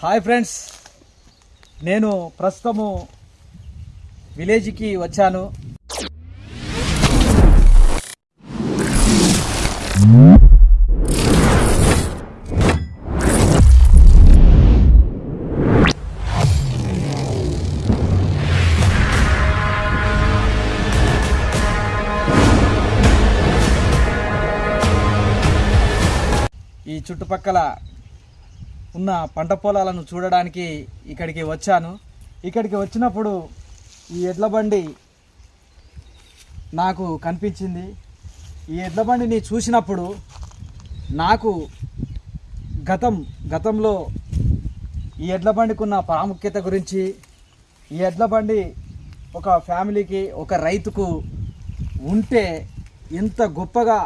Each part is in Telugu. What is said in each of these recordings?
Hi friends. నేను ప్రస్తుతము విలేజ్కి వచ్చాను. ఈ చుట్టుపక్కల ఉన్న పంట పొలాలను చూడడానికి ఇక్కడికి వచ్చాను. ఇక్కడికి వచ్చినప్పుడు ఈ ఎడ్ల బండి నాకు కనిపించింది. ఈ ఎడ్ల బండిని చూసినప్పుడు నాకు గతం గతంలో ఈ ఎడ్ల బండికి ఉన్న ప్రాముఖ్యత గురించి ఈ ఎడ్ల బండి ఒక ఫ్యామిలీకి ఒక రైతుకు ఉంటే ఎంత గొప్పగా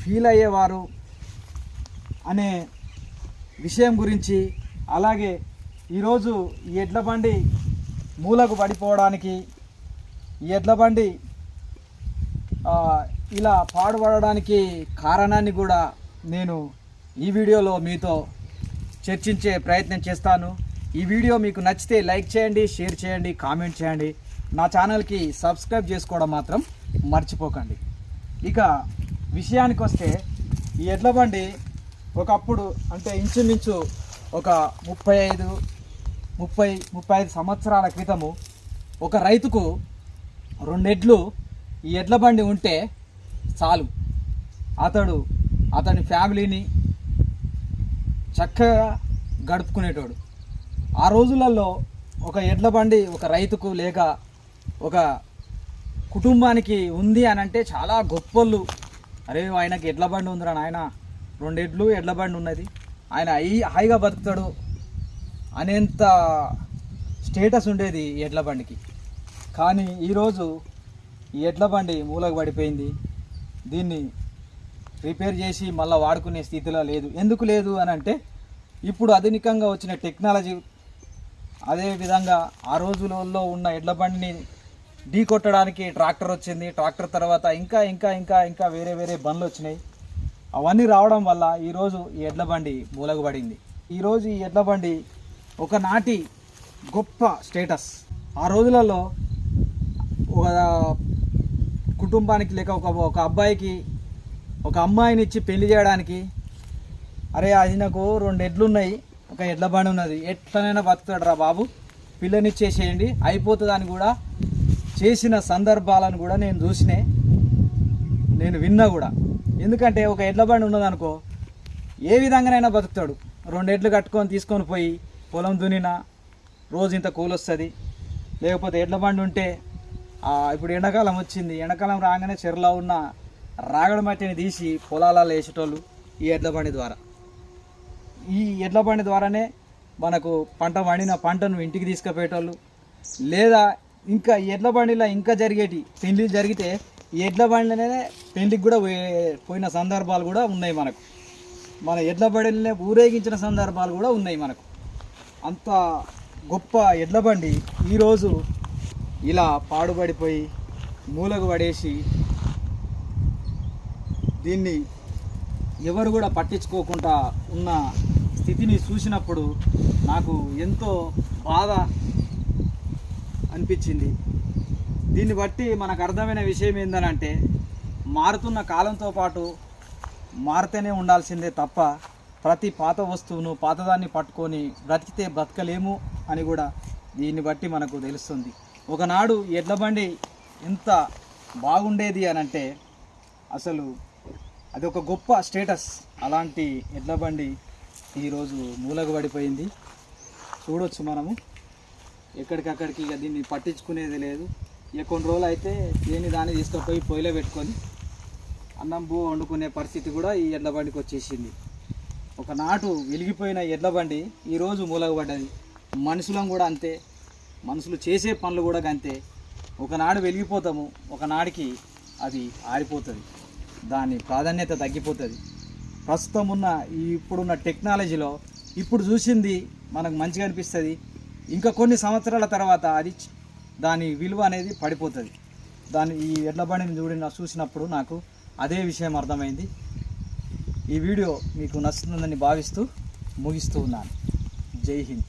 ఫీల్ అయ్యేవారు అనే విషయం గురించి అలాగే ఈరోజు ఈ ఎడ్ల బండి మూలకు పడిపోవడానికి ఈ ఎడ్ల బండి ఇలా పాడుపడడానికి కారణాన్ని కూడా నేను ఈ వీడియోలో మీతో చర్చించే ప్రయత్నం చేస్తాను. ఈ వీడియో మీకు నచ్చితే లైక్ చేయండి షేర్ చేయండి కామెంట్ చేయండి. నా ఛానల్కి సబ్స్క్రైబ్ చేసుకోవడం మాత్రం మర్చిపోకండి. ఇక విషయానికి వస్తే ఈ ఎడ్ల బండి ఒకప్పుడు అంటే ఇంచుమించు ఒక ముప్పై ఐదు ముప్పై ముప్పై ఐదు సంవత్సరాల క్రితము ఒక రైతుకు రెండెడ్లు ఈ ఎడ్ల బండి ఉంటే చాలు. అతడు అతని ఫ్యామిలీని చక్కగా గడుపుకునేటోడు. ఆ రోజులలో ఒక ఎడ్ల బండి ఒక రైతుకు లేక ఒక కుటుంబానికి ఉంది అని అంటే చాలా గొప్పలు అరే ఆయనకి ఎడ్ల బండి ఉందిరా నాయన. రెండు ఎడ్లు ఎడ్ల బండి ఉన్నది. ఆయన హై హాయిగా బతుకుతాడు అనేంత స్టేటస్ ఉండేది ఈ ఎడ్ల బండికి. కానీ ఈరోజు ఈ ఎడ్ల బండి మూలకు పడిపోయింది. దీన్ని రిపేర్ చేసి మళ్ళీ వాడుకునే స్థితిలో లేదు. ఎందుకు లేదు అని అంటే ఇప్పుడు ఆధునికంగా వచ్చిన టెక్నాలజీ అదేవిధంగా ఆ రోజులలో ఉన్న ఎడ్ల బండిని ఢీ కొట్టడానికి ట్రాక్టర్ వచ్చింది. ట్రాక్టర్ తర్వాత ఇంకా ఇంకా ఇంకా ఇంకా వేరే వేరే బండ్లు వచ్చినాయి. అవన్నీ రావడం వల్ల ఈరోజు ఈ ఎడ్ల బండి మూలగబడింది. ఈరోజు ఈ ఎడ్ల బండి ఒకనాటి గొప్ప స్టేటస్. ఆ రోజులలో ఒక కుటుంబానికి లేక ఒక ఒక అబ్బాయికి ఒక అమ్మాయిని ఇచ్చి పెళ్ళి చేయడానికి అరే అది నాకు రెండు ఎడ్లు ఉన్నాయి ఒక ఎడ్ల బండి ఉన్నది ఎట్లనైనా బతుకుతాడు రా బాబు పిల్లనిచ్చేసేయండి అయిపోతుంది అని కూడా చేసిన సందర్భాలను కూడా నేను చూసినే నేను విన్నా కూడా. ఎందుకంటే ఒక ఎడ్ల బండి ఉన్నదనుకో ఏ విధంగానైనా బతుకుతాడు. రెండు ఎడ్లు కట్టుకొని తీసుకొని పోయి పొలం దున్నినా రోజు ఇంత కూలి వస్తుంది. లేకపోతే ఎడ్ల బండి ఉంటే ఇప్పుడు ఎండాకాలం వచ్చింది. ఎండాకాలం రాగానే చెరువులో ఉన్న రాగడి మట్టిని తీసి పొలాలలో వేసేటోళ్ళు ఈ ఎడ్ల బండి ద్వారా. ఈ ఎడ్ల బండి ద్వారానే మనకు పంట పండిన పంటను ఇంటికి తీసుకుపోయేటోళ్ళు. లేదా ఇంకా ఎడ్ల బండిలో ఇంకా జరిగేటి పెళ్ళి జరిగితే ఎడ్ల బండినే పెళ్ళికి కూడా పోయే- పోయిన సందర్భాలు కూడా ఉన్నాయి మనకు. మన ఎడ్ల బండినే ఊరేగించిన సందర్భాలు కూడా ఉన్నాయి మనకు. అంత గొప్ప ఎడ్ల బండి ఈరోజు ఇలా పాడుబడిపోయి మూలకు పడేసి దీన్ని ఎవరు కూడా పట్టించుకోకుండా ఉన్న స్థితిని చూసినప్పుడు నాకు ఎంతో బాధ అనిపించింది. దీన్ని బట్టి మనకు అర్థమైన విషయం ఏంటనంటే మారుతున్న కాలంతో పాటు మారుతూనే ఉండాల్సిందే తప్ప ప్రతి పాత వస్తువును పాతదాన్ని పట్టుకొని బ్రతికితే బ్రతకలేము అని కూడా దీన్ని బట్టి మనకు తెలుస్తుంది. ఒకనాడు ఎడ్ల బండి ఎంత బాగుండేది అని అంటే అసలు అది ఒక గొప్ప స్టేటస్. అలాంటి ఎడ్ల బండి ఈరోజు మూలకు పడిపోయింది. చూడొచ్చు మనము. ఎక్కడికక్కడికి ఇక దీన్ని పట్టించుకునేది లేదు. ఇక కొన్ని రోజులు అయితే దేని దాన్ని తీసుకుపోయి పొయ్యిలో పెట్టుకొని అన్నం భూ వండుకునే పరిస్థితి కూడా ఈ ఎడ్ల బండికి వచ్చేసింది. ఒకనాటు వెలిగిపోయిన ఎడ్ల బండి ఈరోజు మూలగబడ్డది. మనుషులం కూడా అంతే. మనుషులు చేసే పనులు కూడా అంతే. ఒకనాడు వెలిగిపోతాము ఒకనాడికి అది ఆరిపోతుంది. దాని ప్రాధాన్యత తగ్గిపోతుంది. ప్రస్తుతం ఉన్న ఈ ఇప్పుడున్న టెక్నాలజీలో ఇప్పుడు చూసింది మనకు మంచిగా అనిపిస్తుంది. ఇంకా కొన్ని సంవత్సరాల తర్వాత అది దాని విలువ అనేది పడిపోతుంది. దాని ఈ ఎడ్ల బండిని చూడిన చూసినప్పుడు నాకు అదే విషయం అర్థమైంది. ఈ వీడియో మీకు నచ్చుతుందని భావిస్తూ ముగిస్తూ ఉన్నాను. జై హింద్.